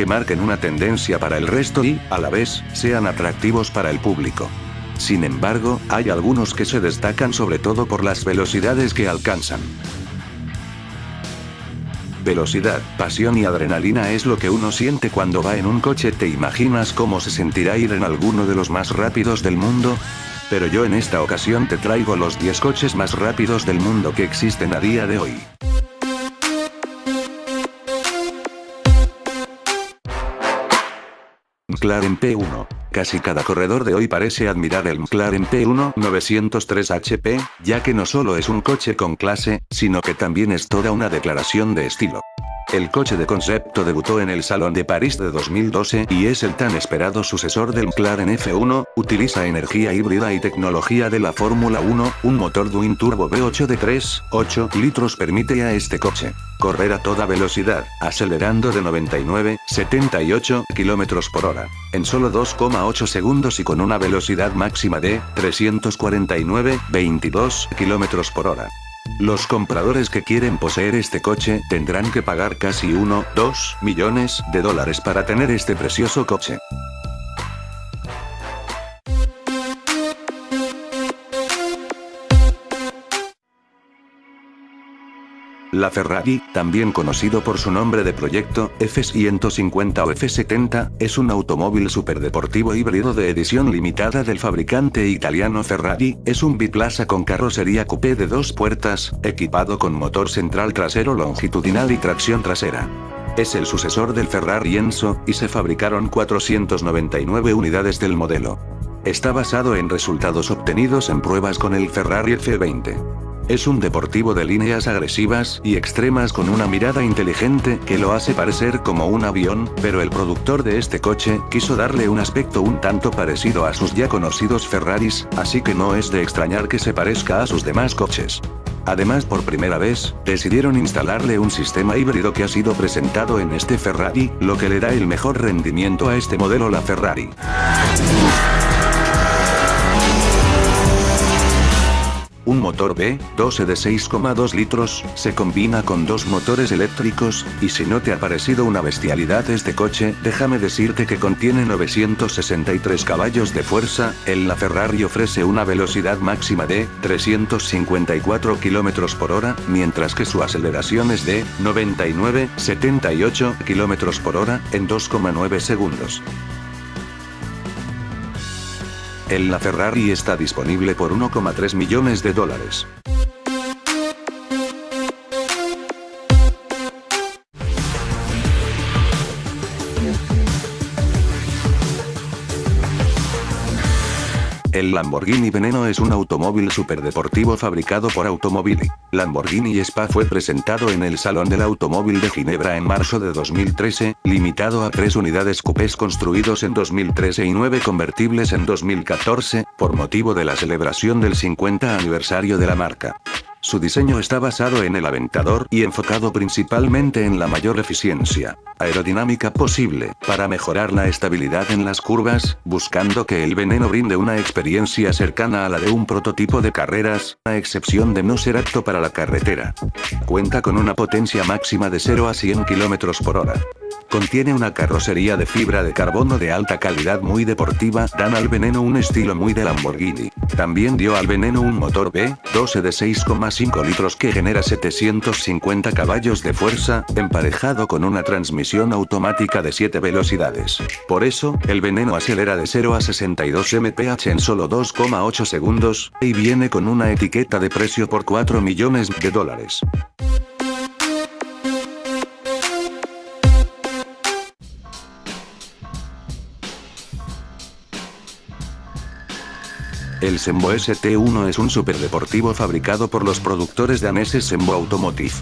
que marquen una tendencia para el resto y, a la vez, sean atractivos para el público. Sin embargo, hay algunos que se destacan sobre todo por las velocidades que alcanzan. Velocidad, pasión y adrenalina es lo que uno siente cuando va en un coche. ¿Te imaginas cómo se sentirá ir en alguno de los más rápidos del mundo? Pero yo en esta ocasión te traigo los 10 coches más rápidos del mundo que existen a día de hoy. McLaren P1. Casi cada corredor de hoy parece admirar el McLaren P1 903 HP, ya que no solo es un coche con clase, sino que también es toda una declaración de estilo. El coche de concepto debutó en el Salón de París de 2012 y es el tan esperado sucesor del McLaren F1, utiliza energía híbrida y tecnología de la Fórmula 1, un motor Twin Turbo V8 de 3,8 litros permite a este coche correr a toda velocidad, acelerando de 99, 78 km por hora, en solo 2,8 segundos y con una velocidad máxima de 349, 22 km por hora. Los compradores que quieren poseer este coche tendrán que pagar casi 1, 2 millones de dólares para tener este precioso coche. La Ferrari, también conocido por su nombre de proyecto, F150 o F70, es un automóvil superdeportivo híbrido de edición limitada del fabricante italiano Ferrari, es un biplaza con carrocería coupé de dos puertas, equipado con motor central trasero longitudinal y tracción trasera. Es el sucesor del Ferrari Enzo, y se fabricaron 499 unidades del modelo. Está basado en resultados obtenidos en pruebas con el Ferrari F20. Es un deportivo de líneas agresivas y extremas con una mirada inteligente que lo hace parecer como un avión, pero el productor de este coche quiso darle un aspecto un tanto parecido a sus ya conocidos Ferraris, así que no es de extrañar que se parezca a sus demás coches. Además por primera vez, decidieron instalarle un sistema híbrido que ha sido presentado en este Ferrari, lo que le da el mejor rendimiento a este modelo la Ferrari. Un motor B12 de 6,2 litros, se combina con dos motores eléctricos, y si no te ha parecido una bestialidad este coche, déjame decirte que contiene 963 caballos de fuerza, el la Ferrari ofrece una velocidad máxima de 354 km por hora, mientras que su aceleración es de 99,78 km por hora, en 2,9 segundos. El la Ferrari está disponible por 1,3 millones de dólares. El Lamborghini Veneno es un automóvil superdeportivo fabricado por Automobili. Lamborghini Spa fue presentado en el Salón del Automóvil de Ginebra en marzo de 2013, limitado a tres unidades coupés construidos en 2013 y nueve convertibles en 2014, por motivo de la celebración del 50 aniversario de la marca. Su diseño está basado en el aventador y enfocado principalmente en la mayor eficiencia aerodinámica posible, para mejorar la estabilidad en las curvas, buscando que el veneno brinde una experiencia cercana a la de un prototipo de carreras, a excepción de no ser apto para la carretera. Cuenta con una potencia máxima de 0 a 100 km por hora. Contiene una carrocería de fibra de carbono de alta calidad muy deportiva, dan al veneno un estilo muy de Lamborghini. También dio al veneno un motor B12 de 6,5 litros que genera 750 caballos de fuerza, emparejado con una transmisión automática de 7 velocidades. Por eso, el veneno acelera de 0 a 62 mph en solo 2,8 segundos, y viene con una etiqueta de precio por 4 millones de dólares. El Sembo ST1 es un superdeportivo fabricado por los productores daneses Sembo Automotive.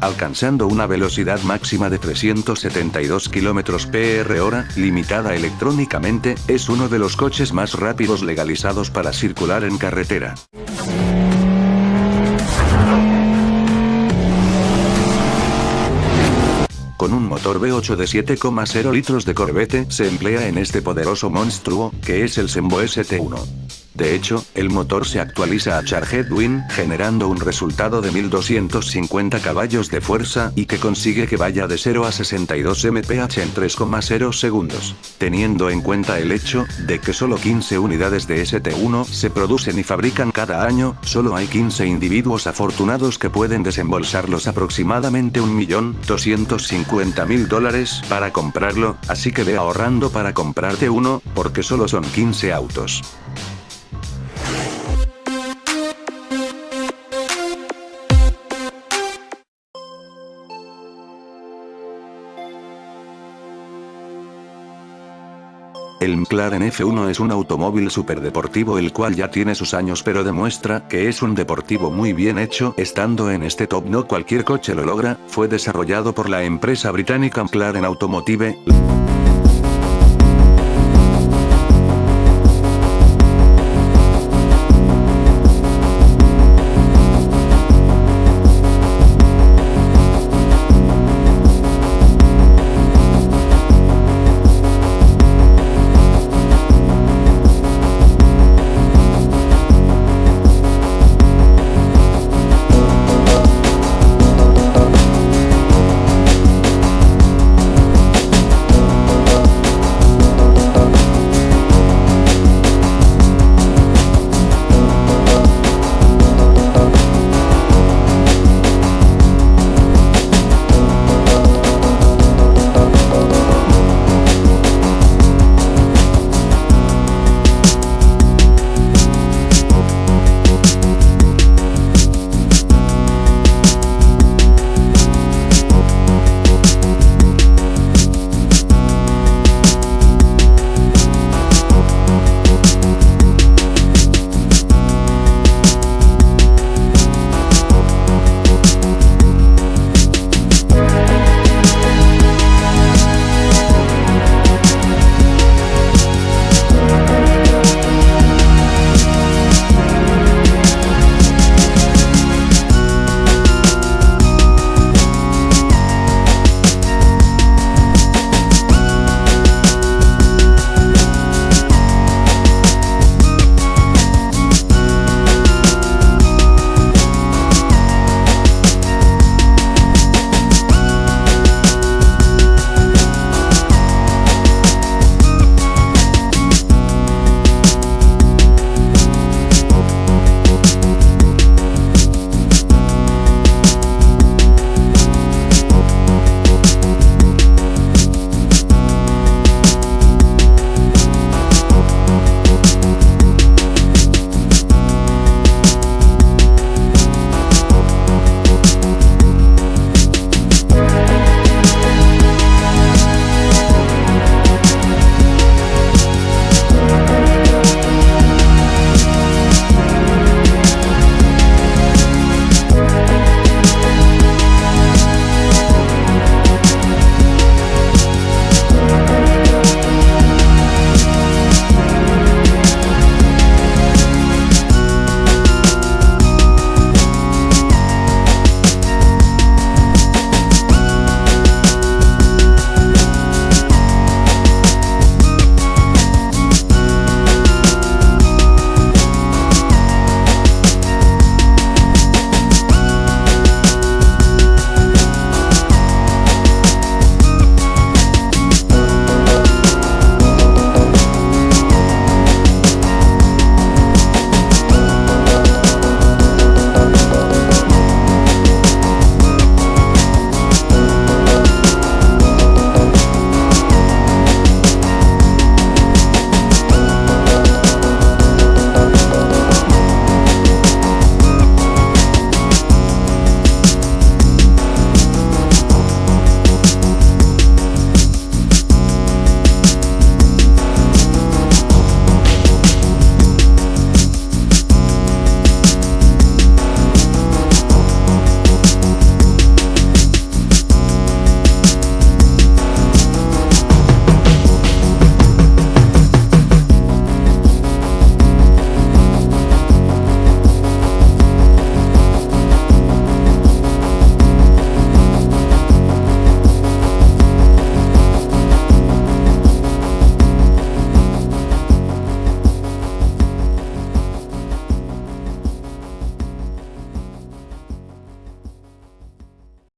Alcanzando una velocidad máxima de 372 km per hora, limitada electrónicamente, es uno de los coches más rápidos legalizados para circular en carretera. Motor V8 de 7,0 litros de Corvette se emplea en este poderoso monstruo, que es el Sembo ST1. De hecho, el motor se actualiza a Charged Win, generando un resultado de 1250 caballos de fuerza y que consigue que vaya de 0 a 62 mph en 3,0 segundos. Teniendo en cuenta el hecho de que solo 15 unidades de ST1 se producen y fabrican cada año, solo hay 15 individuos afortunados que pueden desembolsarlos aproximadamente 1.250.000 dólares para comprarlo, así que ve ahorrando para comprarte uno, porque solo son 15 autos. El McLaren F1 es un automóvil superdeportivo el cual ya tiene sus años pero demuestra que es un deportivo muy bien hecho estando en este top no cualquier coche lo logra, fue desarrollado por la empresa británica McLaren Automotive.